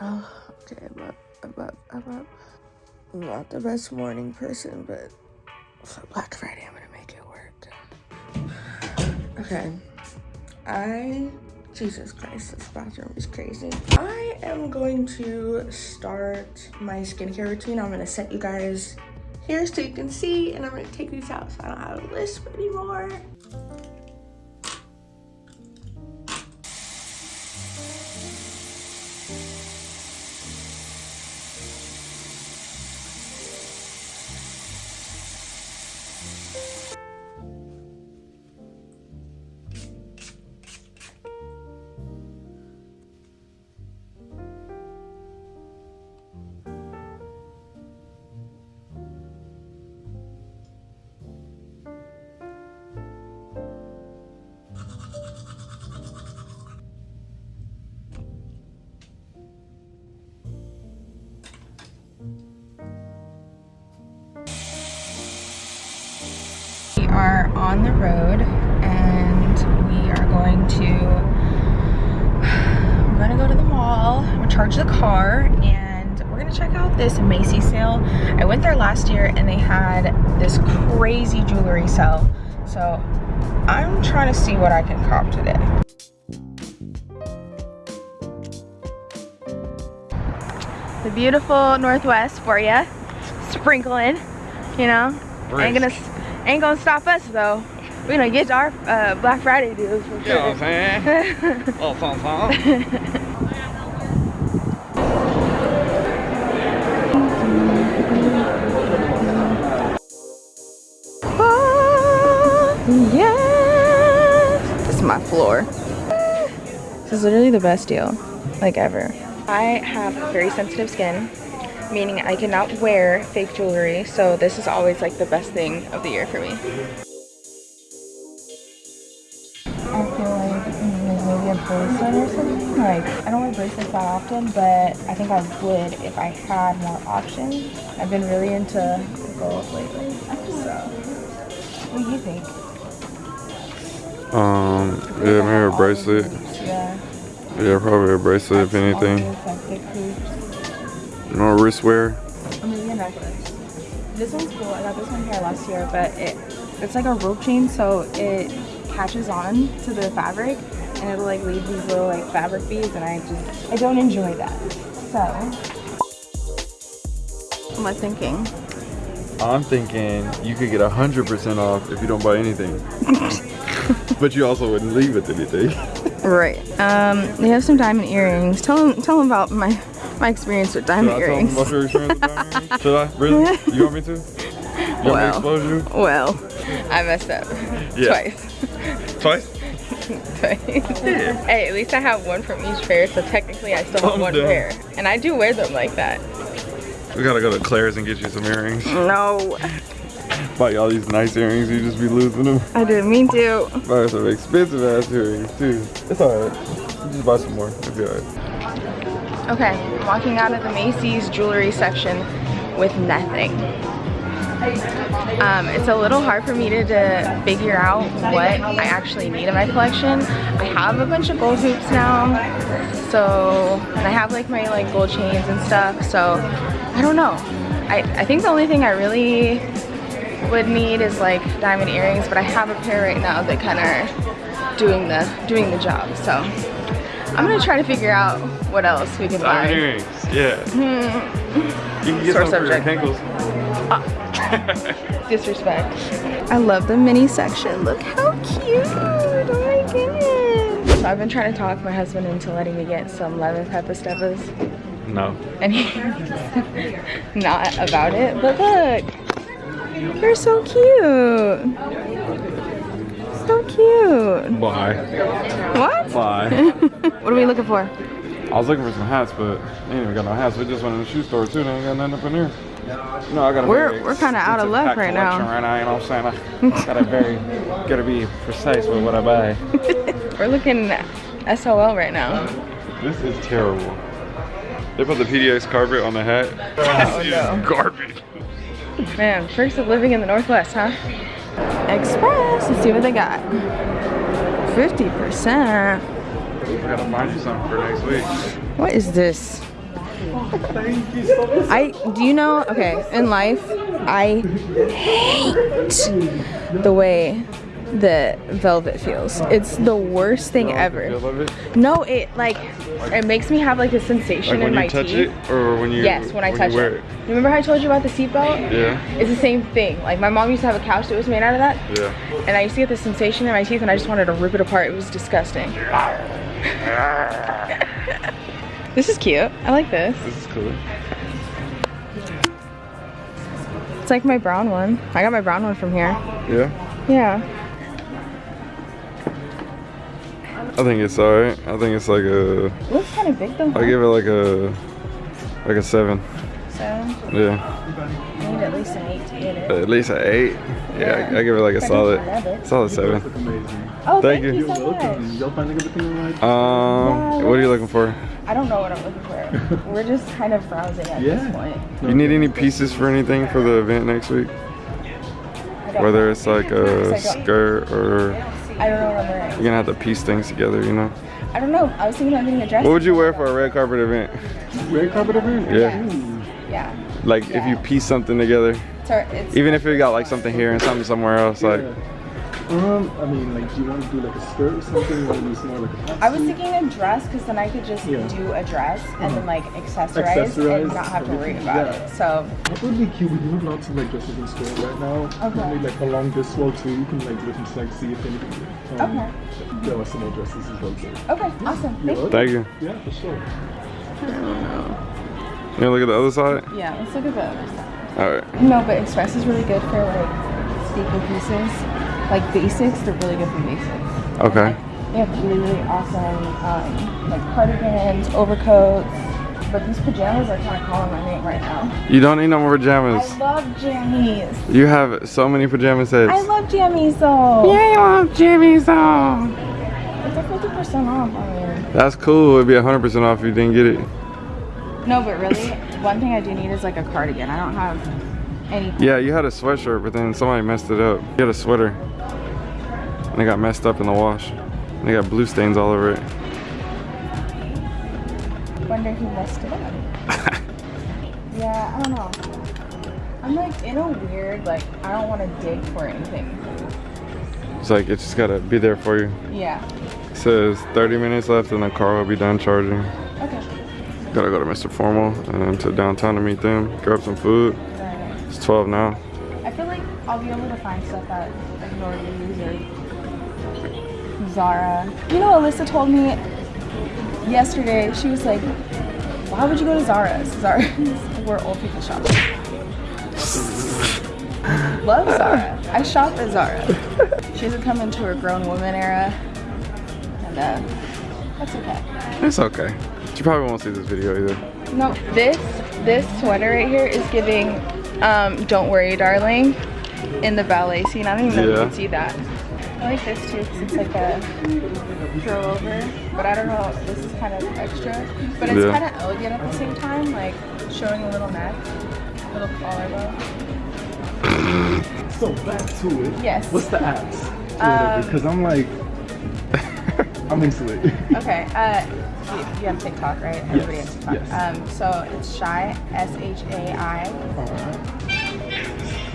Oh, okay, I'm up, I'm up, I'm up. I'm not the best morning person, but for Black Friday, I'm gonna make it work. Okay, I, Jesus Christ, this bathroom is crazy. I am going to start my skincare routine. I'm gonna set you guys here so you can see, and I'm gonna take these out so I don't have a lisp anymore. On the road and we are going to we're gonna go to the mall. Recharge the car and we're gonna check out this Macy's sale. I went there last year and they had this crazy jewelry sale. So I'm trying to see what I can cop today. The beautiful northwest for you sprinkling you know? Ain't gonna Ain't gonna stop us though. We're gonna get our uh, Black Friday deals for sure. You know what I'm saying? oh, fun, fun. oh, yes! This is my floor. This is literally the best deal, like ever. I have very sensitive skin, meaning I cannot wear fake jewelry. So this is always like the best thing of the year for me. I feel like maybe a bracelet or something. Like, I don't wear bracelets that often, but I think I would if I had more options. I've been really into gold lately. So, what do you think? Um, yeah, maybe a bracelet. Yeah. Yeah, probably a bracelet if anything. No wrist wear. Or maybe a necklace. This one's cool. I got this one here last year, but it it's like a rope chain, so it catches on to the fabric, and it'll like leave these little like fabric beads, and I just I don't enjoy that. So, what am I thinking? I'm thinking you could get a hundred percent off if you don't buy anything. but you also wouldn't leave with anything. Right. Um, they have some diamond earrings. Tell them, tell them about my my experience with diamond Should earrings. I tell them about your experience with diamond? Should I? Really? You want me to? You well, me to? Well, I messed up. Yeah. Twice. Twice? Twice. hey, at least I have one from each pair, so technically I still have Calm one down. pair. And I do wear them like that. We gotta go to Claire's and get you some earrings. No, Buy you all these nice earrings, you just be losing them. I didn't mean to. Buy some expensive ass earrings too. It's alright. Just buy some more. It'll be alright. Okay, walking out of the Macy's jewelry section with nothing. Um, it's a little hard for me to, to figure out what I actually need in my collection. I have a bunch of gold hoops now, so and I have like my like gold chains and stuff. So I don't know. I, I think the only thing I really would need is like diamond earrings, but I have a pair right now that kind of doing the doing the job. So I'm gonna try to figure out what else we can buy. earrings, yeah. Hmm. You can get Sore some for your subject. ankles. Ah. Disrespect. I love the mini section. Look how cute. Oh my goodness. So I've been trying to talk my husband into letting me get some lemon pepper steppers. No. And he's not about it. But look. They're so cute. So cute. Bye. What? Bye. what are we looking for? I was looking for some hats, but they ain't even got no hats. We just went in the shoe store too. They ain't got nothing up in here. No, I got a We're- we're kinda out of luck right now. Right now, you know what I'm saying? I gotta very, gotta be precise with what I buy. We're looking SOL right now. This is terrible. They put the PDX carpet on the hat. Oh, this is no. garbage. Man, perks of living in the Northwest, huh? Express, let's see what they got. 50%. We gotta find you something for next week. What is this? Thank you so much. I do you know? Okay, in life, I hate the way the velvet feels. It's the worst thing ever. It? No, it like it makes me have like a sensation Like in my you touch teeth. it, or when you Yes, when I touch you wear it. Remember how I told you about the seatbelt? Yeah, It's the same thing. Like my mom used to have a couch that was made out of that, yeah. and I used to get the sensation in my teeth, and I just wanted to rip it apart. It was disgusting. this is cute. I like this. This is cool. It's like my brown one. I got my brown one from here. Yeah. Yeah. I think it's alright. I think it's like a. It looks kind of big though. I give it like a, like a seven. So Yeah. I need at least an eight to get it. At least an eight. Yeah, I, I give it like a solid, solid seven. Oh, Thank thank, you. you You're so welcome. much. Y'all finding everything alright? Um, what are you looking for? I don't know what I'm looking for. We're just kind of browsing at Yeah. this point. You need any pieces for anything for the event next week? I Whether it's like a skirt or I don't know what I'm wearing. you're gonna have to piece things together, you know? I don't know. I was thinking about getting a dress. What would you wear for a red carpet event? Red carpet event? Yeah. Ooh. Yeah. Like if you piece something together, So it's even if you got like something here and something somewhere else, like Um, I mean, like, do you want to do like a skirt or something, or use more like a I was thinking a dress because then I could just Yeah. Do a dress and then like accessorize, Accessorize and not have to worry about yeah. it. So That would be cute. We do have lots of like dresses in store right now. Okay. Maybe like along this wall too. You can like look and like see if anything. Um, Okay. There are some more dresses as well too. okay, awesome. You're Thank you. thank you. Yeah, for sure. You wanna look at the other side? Yeah, let's look at the other side. Alright. No, but Express is really good for like staple pieces, like basics. They're really good for basics. Okay. They have really, really awesome um, like cardigans, overcoats. But these pajamas are kind of calling my name right now. You don't need no more pajamas. I love jammies. You have so many pajama sets. I love jammies though. Yeah, you love jammies though. It's fifty percent off. I mean. That's cool. It'd be 100% off if you didn't get it. No, but really, one thing I do need is like a cardigan. I don't have any. Yeah, you had a sweatshirt, but then somebody messed it up. You had a sweater. And it got messed up in the wash. And they got blue stains all over it. Wonder who messed it up. yeah, I don't know. I'm like in a weird like I don't want to dig for anything. It's like, it's just gotta be there for you. Yeah. It says 30 minutes left and the car will be done charging. Okay. Gotta go to Mr. Formal and to downtown to meet them, grab some food. It's 12 now. I feel like I'll be able to find stuff at like Nordy's or Zara. You know, Alyssa told me yesterday. She was like, "Why would you go to Zara's? Zara's where old people shop." Love Zara. I shop at Zara. She hasn't come into her grown woman era, and uh, that's okay. It's okay. She probably won't see this video either. No, this this sweater right here is giving um, "Don't Worry, Darling" in the ballet scene. I don't even know if you Yeah. can see that. I like this too because it's like a throw over, but I don't know. This is kind of extra, but it's Yeah. kind of elegant at the same time, like showing a little neck, a little collarbone. So back to it. Yes. What's the apps? Um, Because I'm like, I'm into it. Okay. Uh, you, you have TikTok, right? Everybody Yes, has TikTok. yes. Um, so it's shy, S H A I.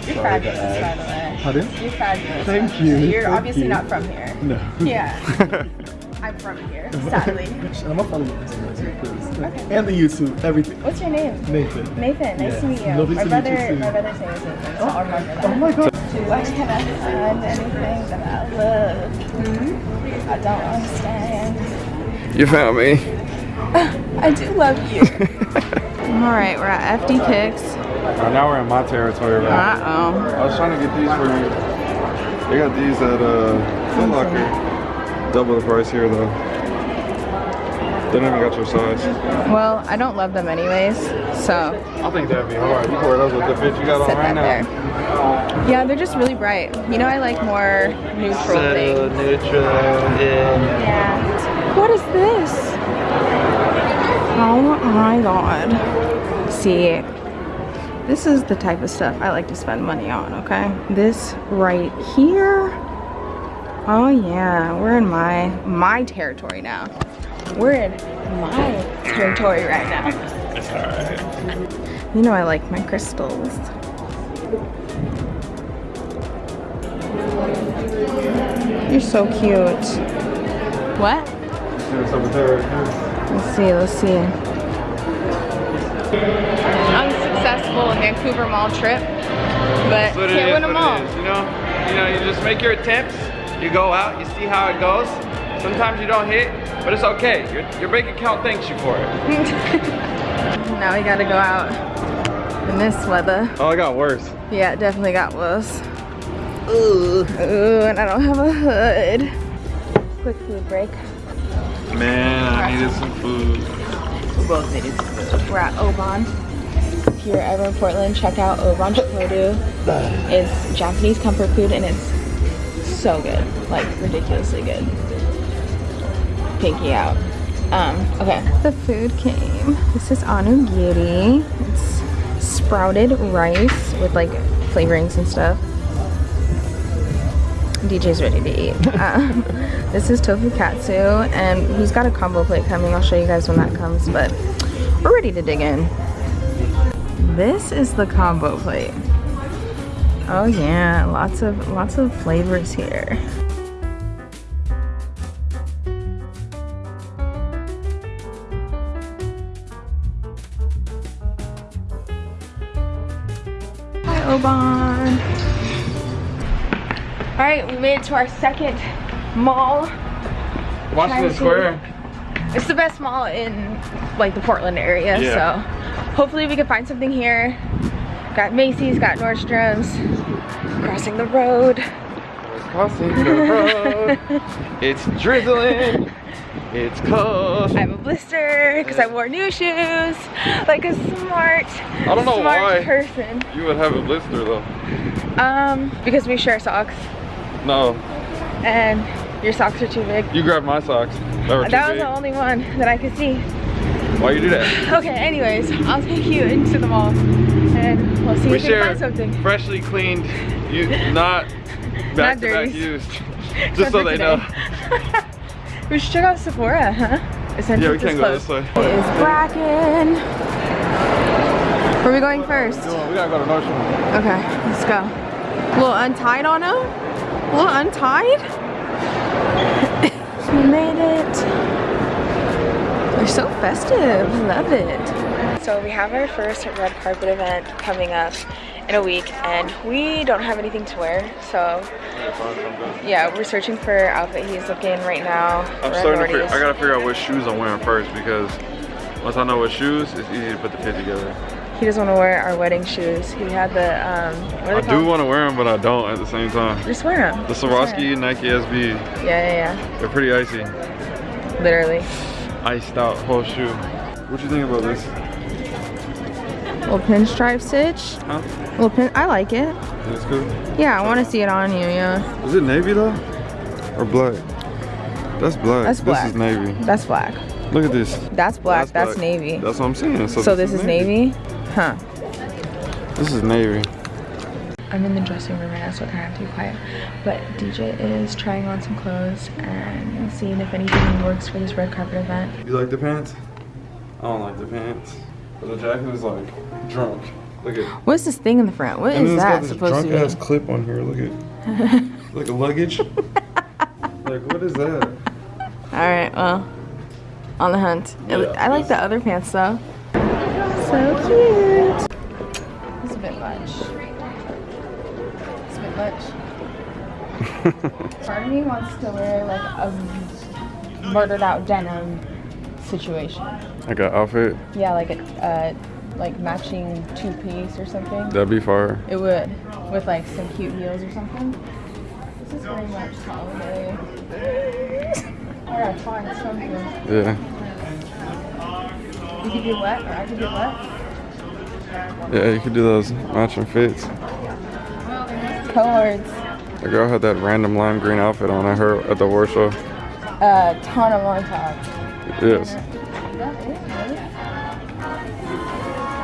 You're Sorry, fabulous, by the way. Pardon? You're fabulous. Thank you, You're thank obviously you. not from here. No. Yeah. I'm from here, sadly. I'm gonna follow you on Instagram too, 'cause- Okay. and the YouTube, everything. What's your name? Nathan. Nathan. Nice Yes. to meet you. Lovely my to meet brother, you too. my brother's name is Nathan, so I'll remember that. Oh my god. Why can I find anything that I love? I don't understand. You found me. I do love you. All right, we're at FD Kicks. now we're in my territory, right? Uh oh. I was trying to get these for you. They got these at uh, Foot Locker. Double the price here though. They don't even got your size. Well, I don't love them anyways, so I think that'd be hard. You can wear those with the fit you got on right now. there. Yeah, they're just really bright. You know, I like more neutral things. neutral, yeah. Yeah. What is this? Oh my god. See, this is the type of stuff I like to spend money on, okay? This right here. Oh yeah, we're in my my territory now. We're in my territory right now. It's alright. You know I like my crystals. You're so cute. What? See what's up with her right here? Let's see, let's see. Unsuccessful Vancouver Mall trip, but That's can't win them all. it is, you know? You know, you just make your attempts, you go out, you see how it goes. Sometimes you don't hit, but it's okay. Your, your bank account thanks you for it. now we gotta go out in this weather. Oh, it got worse. Yeah, it definitely got worse. Ooh, ooh, and I don't have a hood. Quick food break. Man, I needed some food. We both needed some food. We're at Obon. If you're ever in Portland, check out Obon Shokudo. It's Japanese comfort food and it's so good. Like ridiculously good. Pinky out. Um, okay. The food came. This is onigiri. It's sprouted rice with like flavorings and stuff. DJ's ready to eat. Um, this is tofu katsu, and he's got a combo plate coming. I'll show you guys when that comes, but we're ready to dig in. This is the combo plate. Oh yeah, lots of lots of flavors here. Hi Obon. All right, we made it to our second mall. Washington to- Square. It's the best mall in like the Portland area, Yeah. so hopefully we can find something here. Got Macy's, got Nordstrom's, crossing the road. Crossing the road. it's drizzling. It's cold. I have a blister because I wore new shoes, like a smart, I don't know smart why. person. You would have a blister though. Um, because we share socks, No, and your socks are too big. you grabbed my socks. That, were That was big. the only one that I could see. Why you do that? Okay, anyways, I'll take you into the mall, and we'll see We if we can share find something. freshly cleaned, you not back to back used. Just so they know. we should check out Sephora, huh? Essentially, Yeah, we can't go this way. It is Bracken. Where are we going first? We gotta go to Nordstrom. Okay, let's go. A little untied on him? A little untied? we made it. They're so festive. Love it. So we have our first red carpet event coming up in a week and we don't have anything to wear. So yeah, we're searching for outfit he's looking right now. I'm starting to figure, I gotta figure out what shoes I'm wearing first because once I know what shoes, it's easy to put the fit together. He doesn't want to wear our wedding shoes. He had the, um, what are I they do want to wear them, but I don't at the same time. Just wear them. The Swarovski Nike SB, Yeah, yeah, yeah they're pretty icy. Literally. Iced out whole shoe. What you think about this? Little pinstripe stitch. Huh? Little pin. I like it. It's good. Yeah, I want to see it on you. Yeah. Is it navy though? Or black? That's black. That's black. This is navy. That's black. Look at this. That's black. That's, black. navy. That's what I'm saying. So, so this is navy. Huh. This is navy. I'm in the dressing room right now, so I kind of have to be quiet. But DJ is trying on some clothes and seeing if anything works for this red carpet event. You like the pants? I don't like the pants. But the jacket is like drunk. Look at. What's this thing in the front? What And is then it's got that this supposed drunk to be? drunk ass clip on here. Look at. like a luggage. like what is that? All right, well, on the hunt. Yeah, I like the other pants though. So cute. Part of me wants to wear like a murdered out denim situation. Like an outfit. Yeah, like a uh, like matching two piece or something. That'd be fire. It would, with like some cute heels or something. This is very much holiday. I gotta find something. Yeah. You could get wet, or I could get wet. Yeah, you could do those matching fits. Cohorts. The girl had that random lime green outfit on at her at the war show. A ton of on top. Yes. Is that it?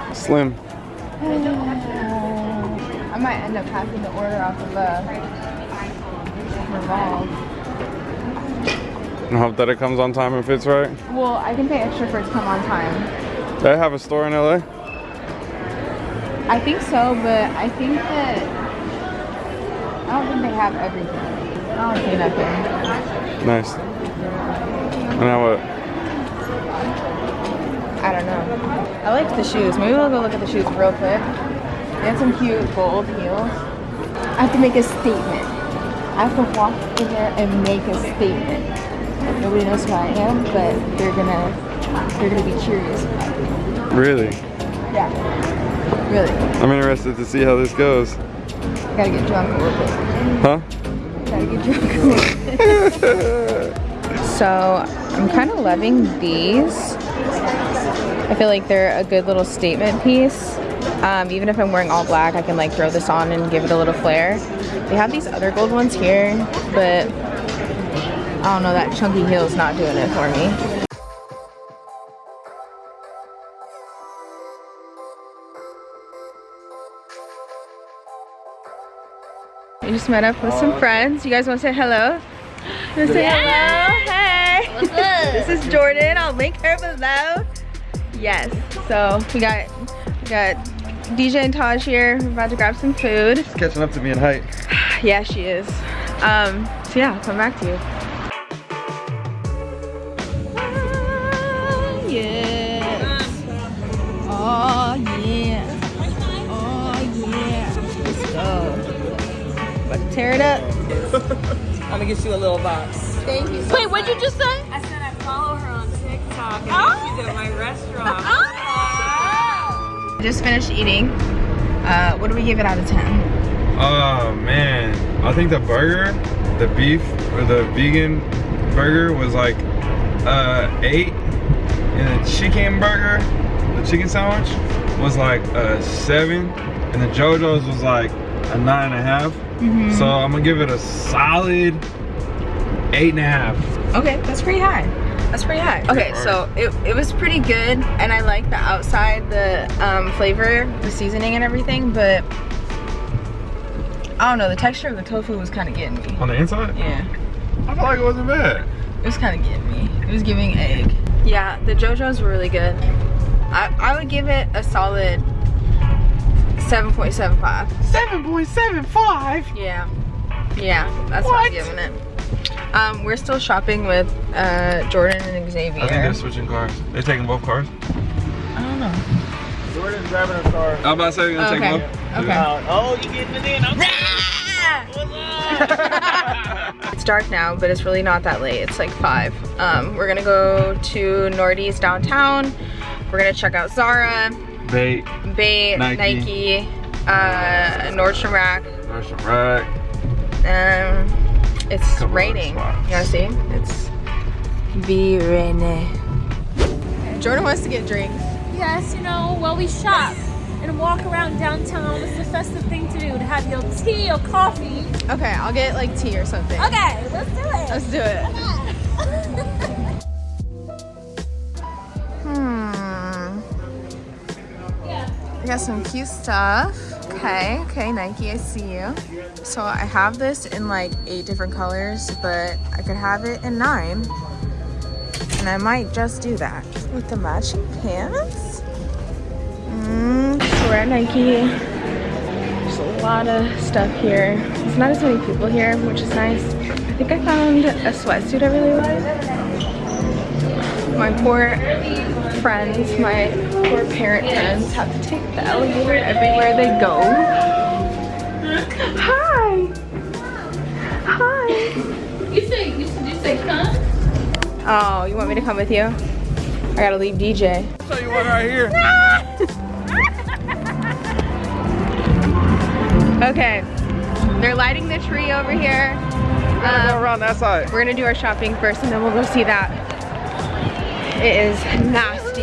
Really? Slim. I might end up having to order off of uh, Revolve. And hope that it comes on time and fits right. Well, I can pay extra for it to come on time. They have a store in LA? I think so, but I think that I don't think they have everything. I don't see nothing. Nice. And now what? I don't know. I like the shoes. Maybe we'll go look at the shoes real quick. They have some cute gold heels. I have to make a statement. I have to walk in there and make a statement. Nobody knows who I am, but they're gonna they're gonna be curious. Really? Yeah. Really. I'm interested to see how this goes. Gotta get drunk a little bit. Huh? Gotta get drunk a little bit. so I'm kind of loving these. I feel like they're a good little statement piece. Um, even if I'm wearing all black, I can like throw this on and give it a little flair. They have these other gold ones here, but I don't know, that chunky heel is not doing it for me. Just met up with some friends. You guys want to say hello? You want to say hello? Hey! What's this is Jordan. I'll link her below. Yes. So we got we got DJ and Taj here. We're about to grab some food. She's catching up to me in height. Yeah, she is. Um, so yeah, I'll come back to you. Oh, yes. Oh, About to tear it up. I'm gonna get you a little box. Thank you. Wait, what'd you just say? I said I follow her on TikTok and Oh. she's at my restaurant. Just finished eating. Uh, what do we give it out of 10? Oh man, I think the burger, the beef or the vegan burger was like uh eight, and the chicken burger, the chicken sandwich was like a seven, and the JoJo's was like a nine and a half. So I'm gonna give it a solid eight and a half. Okay, that's pretty high. That's pretty high. Okay, so it, it was pretty good, and I like the outside, the um, flavor, the seasoning and everything, but I don't know, the texture of the tofu was kind of getting me. On the inside, Yeah, I feel like it wasn't bad. it was kind of getting me. It was giving egg. Yeah, the JoJo's were really good. I, I would give it a solid 7.75. 7.75. Yeah, yeah, that's what, I'm giving it. Um, we're still shopping with uh, Jordan and Xavier. I think they're switching cars. They're taking both cars. I don't know. Jordan's driving a car. I'm about to say they're gonna Okay. take both. Okay. Uh, oh, you getting it in? Okay. It's dark now, but it's really not that late. It's like five. Um, we're gonna go to Nordy's downtown. We're gonna check out Zara, Bait, Bait, Nike. Nike, uh, Nordstrom Rack. Russian Rack. Um, it's Couple other raining. spots. You wanna see? It's be raining. Jordan wants to get drinks. Yes, you know, while we shop and walk around downtown, it's the festive thing to do to have your tea or coffee. Okay, I'll get like tea or something. Okay, let's do it. Let's do it. Got some cute stuff. Okay, okay, Nike, I see you. So I have this in like eight different colors, but I could have it in nine. And I might just do that with the matching pants. Mm, we're at Nike. There's a lot of stuff here. There's not as many people here, which is nice. I think I found a sweatsuit I really like. My poor friends, my poor parent friends have to take the elevator everywhere they go. Hi! Hi! You say, you said, you say, come? Oh, you want me to come with you? I gotta leave DJ. I'll show you one right here. Okay, they're lighting the tree over here. Go Um, around that side. We're gonna do our shopping first and then we'll go see that. It is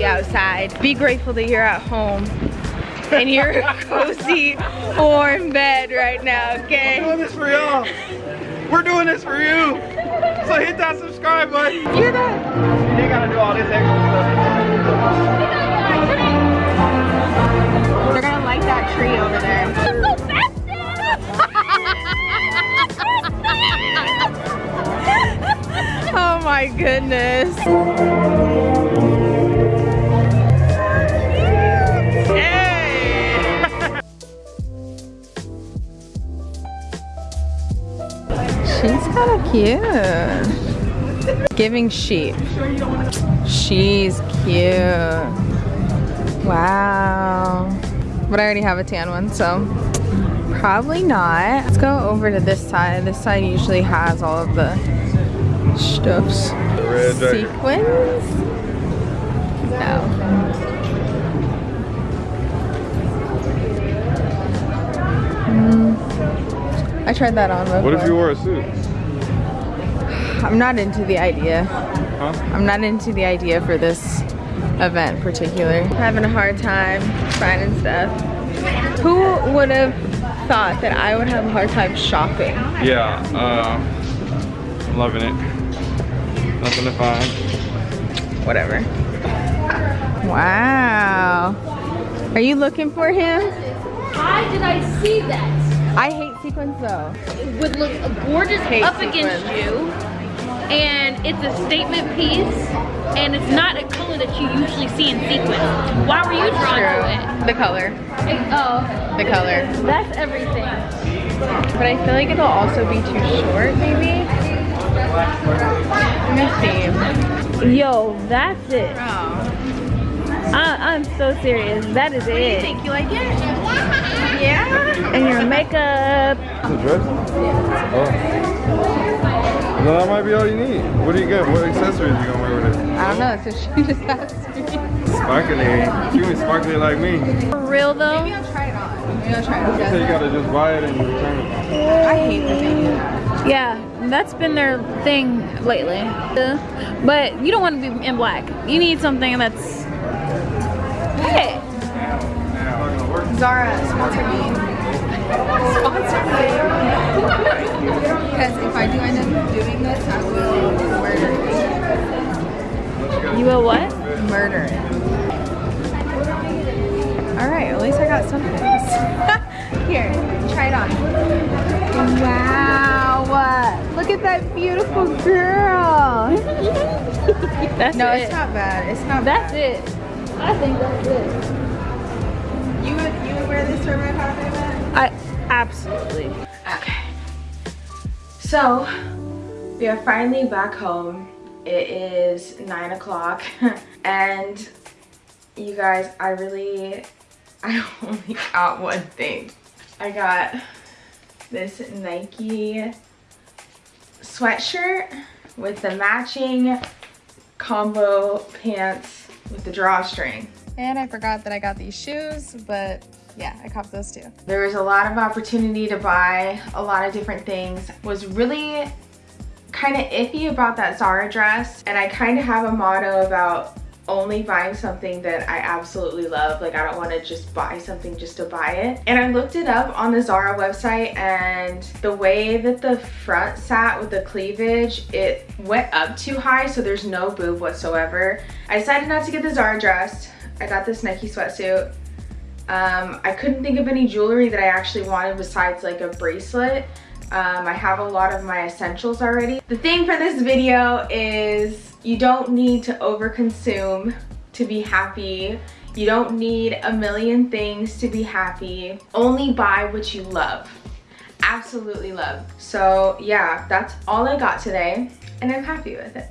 nasty outside. Be grateful that you're at home in your cozy, warm bed right now, We're okay? doing this for y'all. We're doing this for you. So hit that subscribe button. You're that. You ain't gotta do all this extra stuff. They're gonna light that tree over there. Oh my goodness. Cute. Giving sheep. She's cute. Wow. But I already have a tan one, so probably not. Let's go over to this side. This side usually has all of the stuffs. The red dragon. Sequins? No. Mm. I tried that on before. What if you wore a suit? I'm not into the idea. Huh? I'm not into the idea for this event in particular. Having a hard time finding stuff. Who would have thought that I would have a hard time shopping? Yeah, uh, I'm loving it. Nothing to find. Whatever. Wow. Are you looking for him? Why did I see that? I hate sequins though. It would look gorgeous Hate up against you. And it's a statement piece. And it's not a color that you usually see in sequins. Why were you drawn to it? The color. It- Oh, The color. that's everything. But I feel like it'll also be too short maybe. Let me see. Yo, that's it. Oh. I, I'm so serious. That is What do you it. think? You like it? Yeah? And your makeup. The dress? Oh. No, that might be all you need. What do you get? What accessories you gonna wear with it? I don't know, so she just asked me. Sparkly. You ain't sparkly like me. For real though. Maybe I'll try it on. Maybe I'll try it on. So you gotta just buy it and return it. I hate that they that. Yeah, that's been their thing lately. But you don't want to be in black. You need something that's. Hey. Zara, sponsor me. Sponsor me. Because if I do end up doing this, I will murder You will what? Murder it. Alright, at least I got some things. Here, try it on. Wow. Look at that beautiful girl. That's No, it. it's not bad. It's not That's bad. it. I think that's it. You would, you would wear this for my? I absolutely. Okay. So, we are finally back home. It is nine o'clock and you guys, I really, I only got one thing. I got this Nike sweatshirt with the matching combo pants with the drawstring. And I forgot that I got these shoes, but yeah, I copped those too. There was a lot of opportunity to buy a lot of different things. Was really kind of iffy about that Zara dress. And I kind of have a motto about only buying something that I absolutely love. Like I don't want to just buy something just to buy it. And I looked it up on the Zara website and the way that the front sat with the cleavage, it went up too high so there's no boob whatsoever. I decided not to get the Zara dress. I got this Nike sweatsuit. Um, I couldn't think of any jewelry that I actually wanted besides like a bracelet. Um, I have a lot of my essentials already. The thing for this video is you don't need to overconsume to be happy. You don't need a million things to be happy. Only buy what you love. Absolutely love. So yeah, that's all I got today and I'm happy with it.